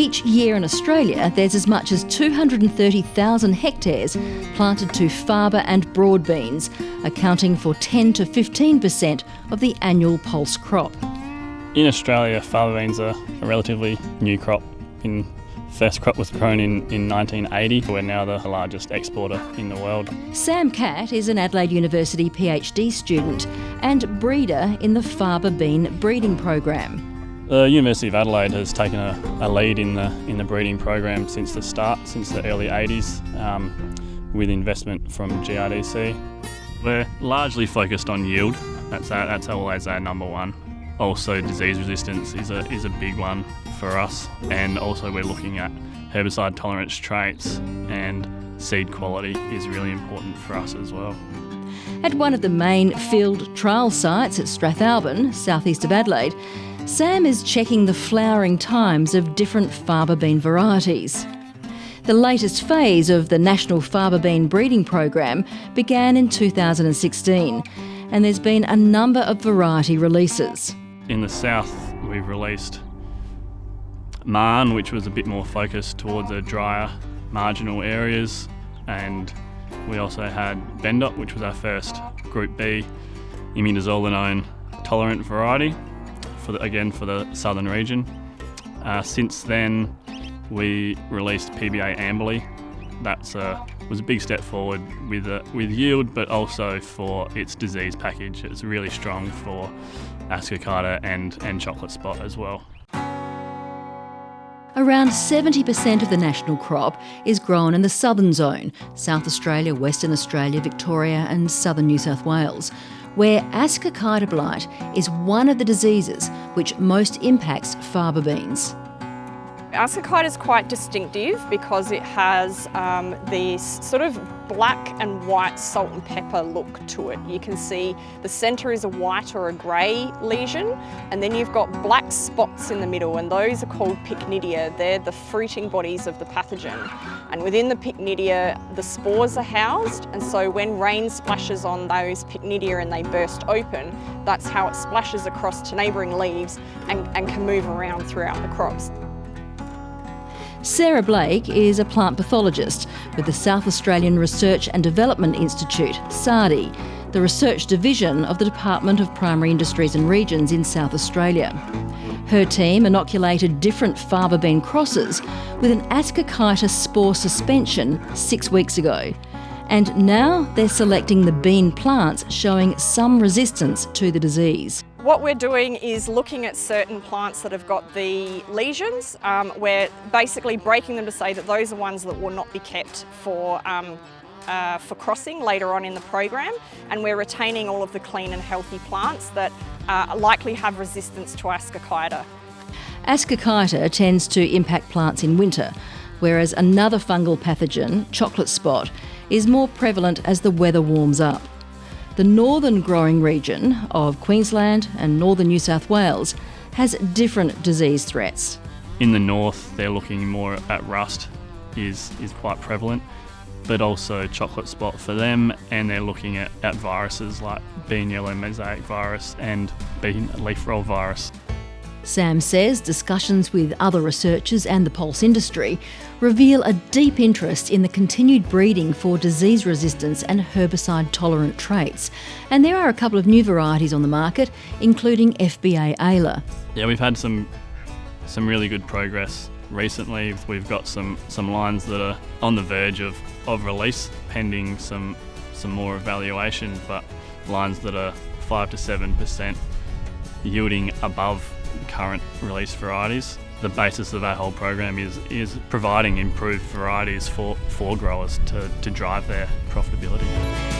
Each year in Australia, there's as much as 230,000 hectares planted to faba and broad beans, accounting for 10 to 15% of the annual pulse crop. In Australia, faba beans are a relatively new crop. In first crop was grown in, in 1980. We're now the largest exporter in the world. Sam Catt is an Adelaide University PhD student and breeder in the faba bean breeding program. The University of Adelaide has taken a, a, lead in the in the breeding program since the start, since the early 80s, um, with investment from GRDC. We're largely focused on yield. That's our, that's always our number one also, disease resistance is a, is a big one for us, and also we're looking at herbicide tolerance traits and seed quality is really important for us as well. At one of the main field trial sites at Strathalbyn, southeast of Adelaide, Sam is checking the flowering times of different faba bean varieties. The latest phase of the National Faba Bean Breeding Program began in 2016, and there's been a number of variety releases. In the south, we've released Marne, which was a bit more focused towards the drier marginal areas, and we also had Bendoc, which was our first Group B imidazolinone tolerant variety, for the, again for the southern region. Uh, since then, we released PBA Amberley. That's a, was a big step forward with uh, with yield, but also for its disease package. It's really strong for ascochyta and, and chocolate spot as well. Around 70% of the national crop is grown in the southern zone South Australia, Western Australia, Victoria, and southern New South Wales, where ascochyta blight is one of the diseases which most impacts faba beans. Ascochyta is quite distinctive because it has um, this sort of black and white salt and pepper look to it. You can see the centre is a white or a grey lesion and then you've got black spots in the middle and those are called pycnidia. They're the fruiting bodies of the pathogen. And within the pycnidia, the spores are housed and so when rain splashes on those pycnidia and they burst open, that's how it splashes across to neighbouring leaves and, and can move around throughout the crops. Sarah Blake is a plant pathologist with the South Australian Research and Development Institute, SARDI, the research division of the Department of Primary Industries and Regions in South Australia. Her team inoculated different faba bean crosses with an ascochyta spore suspension six weeks ago. And now they're selecting the bean plants showing some resistance to the disease. What we're doing is looking at certain plants that have got the lesions. Um, we're basically breaking them to say that those are ones that will not be kept for um, uh, for crossing later on in the program and we're retaining all of the clean and healthy plants that uh, likely have resistance to ascochyta. Ascochyta tends to impact plants in winter, whereas another fungal pathogen, chocolate spot, is more prevalent as the weather warms up. The northern growing region of Queensland and northern New South Wales has different disease threats. In the north, they're looking more at rust is, is quite prevalent, but also chocolate spot for them, and they're looking at, at viruses like bean yellow mosaic virus and bean leaf roll virus. Sam says discussions with other researchers and the pulse industry reveal a deep interest in the continued breeding for disease resistance and herbicide tolerant traits. And there are a couple of new varieties on the market, including FBA Ayla. Yeah, we've had some some really good progress recently. We've got some some lines that are on the verge of, of release, pending some some more evaluation, but lines that are five to seven percent yielding above current release varieties. The basis of our whole program is, is providing improved varieties for, for growers to, to drive their profitability.